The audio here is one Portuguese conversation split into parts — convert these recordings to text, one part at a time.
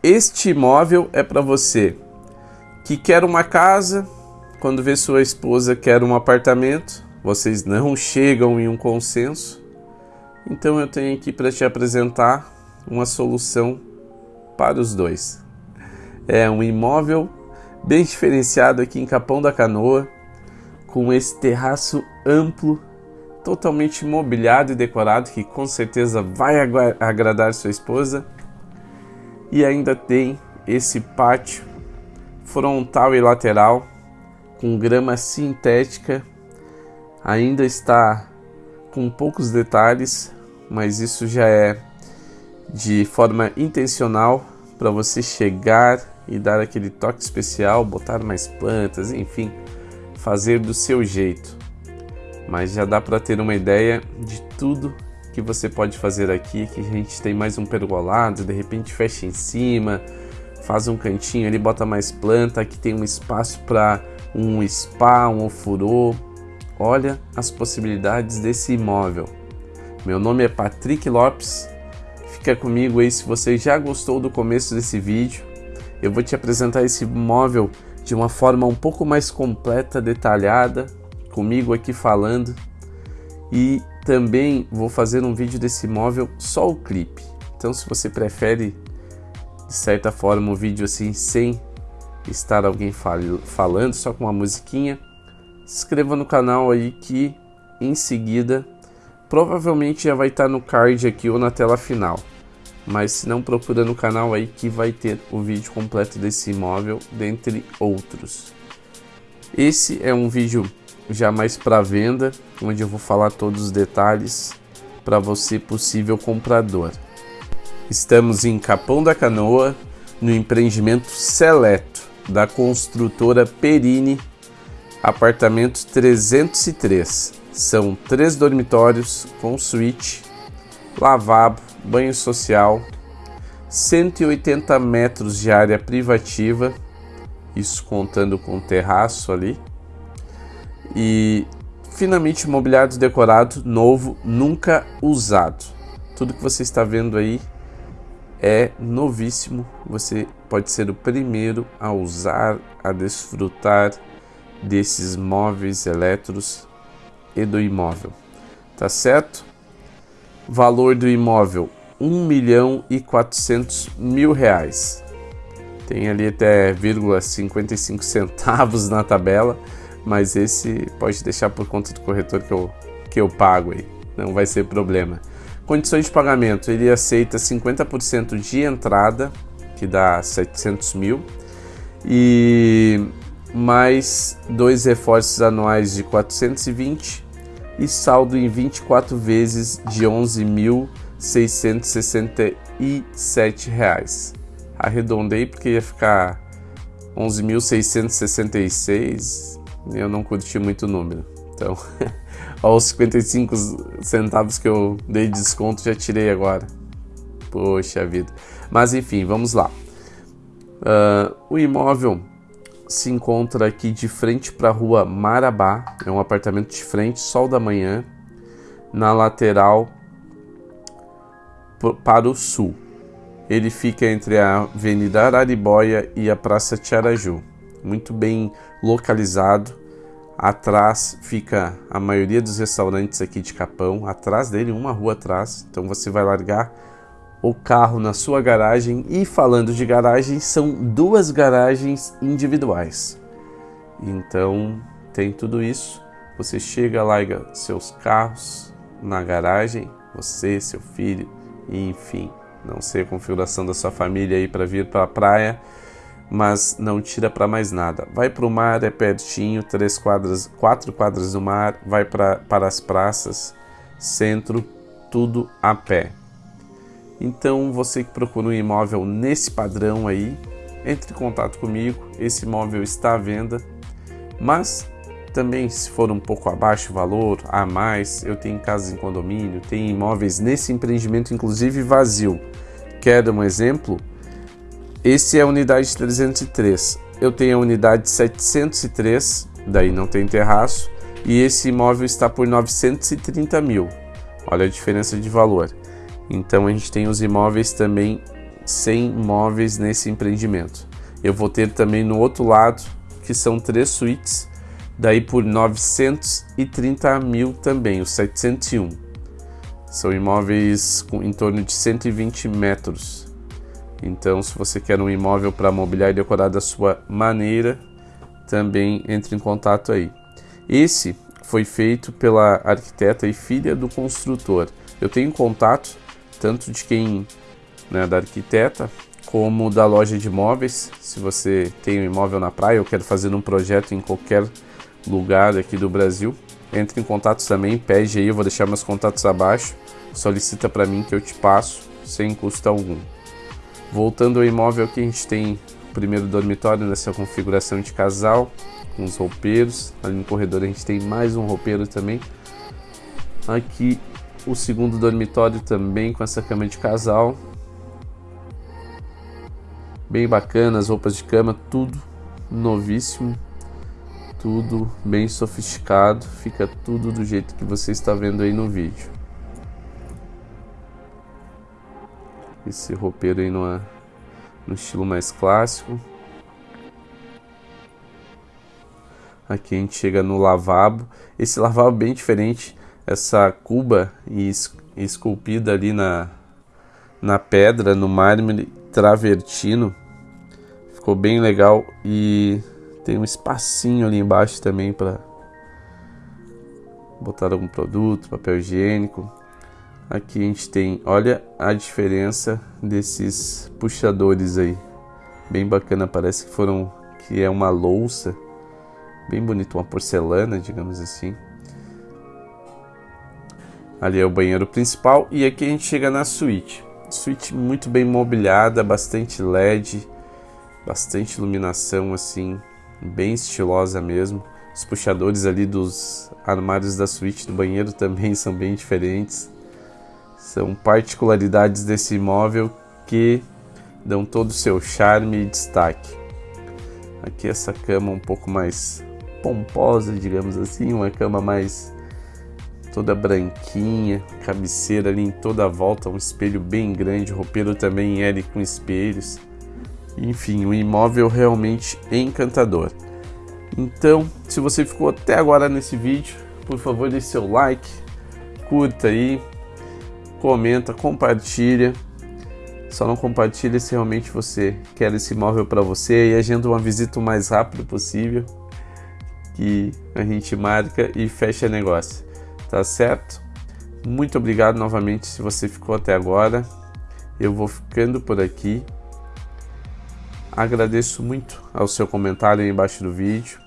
Este imóvel é para você que quer uma casa, quando vê sua esposa quer um apartamento, vocês não chegam em um consenso. Então eu tenho aqui para te apresentar uma solução para os dois. É um imóvel bem diferenciado aqui em Capão da Canoa, com esse terraço amplo, totalmente mobiliado e decorado, que com certeza vai agradar sua esposa. E ainda tem esse pátio frontal e lateral com grama sintética. Ainda está com poucos detalhes, mas isso já é de forma intencional para você chegar e dar aquele toque especial, botar mais plantas, enfim, fazer do seu jeito. Mas já dá para ter uma ideia de tudo que você pode fazer aqui, que a gente tem mais um pergolado, de repente fecha em cima, faz um cantinho ali, bota mais planta, aqui tem um espaço para um spa, um ofurô. Olha as possibilidades desse imóvel. Meu nome é Patrick Lopes. Fica comigo aí se você já gostou do começo desse vídeo eu vou te apresentar esse móvel de uma forma um pouco mais completa, detalhada, comigo aqui falando. E também vou fazer um vídeo desse móvel só o clipe. Então se você prefere de certa forma um vídeo assim sem estar alguém fal falando, só com uma musiquinha, se inscreva no canal aí que em seguida provavelmente já vai estar no card aqui ou na tela final mas se não procura no canal aí que vai ter o vídeo completo desse imóvel, dentre outros. Esse é um vídeo já mais para venda, onde eu vou falar todos os detalhes para você possível comprador. Estamos em Capão da Canoa, no empreendimento Seleto da construtora Perini, apartamento 303. São três dormitórios com suíte, lavabo, banho social, 180 metros de área privativa, isso contando com terraço ali, e finamente mobiliado decorado, novo, nunca usado. Tudo que você está vendo aí é novíssimo, você pode ser o primeiro a usar, a desfrutar desses móveis elétricos e do imóvel. Tá certo? Valor do imóvel 1 milhão e 400 mil reais. Tem ali até 0,55 centavos na tabela, mas esse pode deixar por conta do corretor que eu, que eu pago aí, não vai ser problema. Condições de pagamento, ele aceita 50% de entrada, que dá 700 mil, e mais dois reforços anuais de 420 e saldo em 24 vezes de 11.667 reais. Arredondei porque ia ficar 11.666, eu não curti muito o número. Então, aos 55 centavos que eu dei de desconto já tirei agora. Poxa vida. Mas enfim, vamos lá. Uh, o imóvel se encontra aqui de frente para a rua Marabá, é um apartamento de frente, sol da manhã, na lateral para o sul. Ele fica entre a Avenida Araribóia e a Praça Tiaraju, muito bem localizado. Atrás fica a maioria dos restaurantes aqui de Capão, atrás dele, uma rua atrás. Então você vai largar o carro na sua garagem e falando de garagem, são duas garagens individuais. Então tem tudo isso. Você chega, larga seus carros na garagem, você, seu filho, enfim, não sei a configuração da sua família aí para vir para a praia, mas não tira para mais nada. Vai para o mar, é pertinho, três quadras, quatro quadras do mar, vai pra, para as praças, centro, tudo a pé. Então, você que procura um imóvel nesse padrão aí, entre em contato comigo. Esse imóvel está à venda, mas também se for um pouco abaixo o valor, a mais, eu tenho casas em condomínio, tenho imóveis nesse empreendimento, inclusive vazio. Quer um exemplo? Esse é a unidade 303. Eu tenho a unidade 703, daí não tem terraço, e esse imóvel está por 930 mil. Olha a diferença de valor. Então a gente tem os imóveis também 100 móveis nesse empreendimento. Eu vou ter também no outro lado, que são três suítes, daí por 930 mil também, os 701. São imóveis com, em torno de 120 metros. Então, se você quer um imóvel para mobiliar e decorar da sua maneira, também entre em contato aí. Esse foi feito pela arquiteta e filha do construtor. Eu tenho contato tanto de quem né, da arquiteta como da loja de imóveis. Se você tem um imóvel na praia ou quer fazer um projeto em qualquer lugar aqui do Brasil, entre em contato também, pede aí, eu vou deixar meus contatos abaixo, solicita para mim que eu te passo sem custo algum. Voltando ao imóvel aqui, a gente tem o primeiro dormitório nessa configuração de casal, com os roupeiros, ali no corredor a gente tem mais um roupeiro também. Aqui o segundo dormitório também com essa cama de casal, bem bacana, as roupas de cama, tudo novíssimo, tudo bem sofisticado, fica tudo do jeito que você está vendo aí no vídeo. Esse roupeiro aí no, estilo mais clássico. Aqui a gente chega no lavabo. Esse lavabo bem diferente, essa cuba esculpida ali na, na pedra, no mármore travertino. Ficou bem legal e tem um espacinho ali embaixo também para botar algum produto, papel higiênico. Aqui a gente tem, olha a diferença desses puxadores aí. Bem bacana, parece que foram que é uma louça, bem bonito, uma porcelana, digamos assim. Ali é o banheiro principal e aqui a gente chega na suíte. Suíte muito bem mobiliada, bastante LED, bastante iluminação assim, bem estilosa mesmo. Os puxadores ali dos armários da suíte do banheiro também são bem diferentes. São particularidades desse imóvel que dão todo o seu charme e destaque. Aqui essa cama um pouco mais pomposa, digamos assim, uma cama mais toda branquinha, cabeceira ali em toda a volta, um espelho bem grande, roupeiro também em L com espelhos. Enfim, um imóvel realmente encantador. Então, se você ficou até agora nesse vídeo, por favor, deixe seu like, curta aí, comenta, compartilha. Só não compartilha se realmente você quer esse imóvel para você e agenda uma visita o mais rápido possível que a gente marca e fecha negócio tá certo? Muito obrigado novamente se você ficou até agora. Eu vou ficando por aqui. Agradeço muito ao seu comentário aí embaixo do vídeo.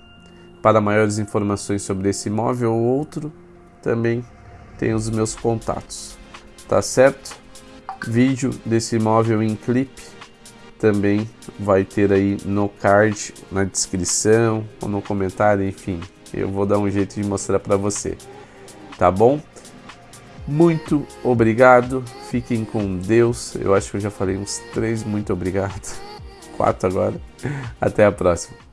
Para maiores informações sobre esse imóvel ou outro, também tem os meus contatos. Tá certo? Vídeo desse imóvel em clipe também vai ter aí no card, na descrição ou no comentário, enfim. Eu vou dar um jeito de mostrar para você tá bom? Muito obrigado, fiquem com Deus. Eu acho que eu já falei uns três muito obrigado, quatro agora. Até a próxima.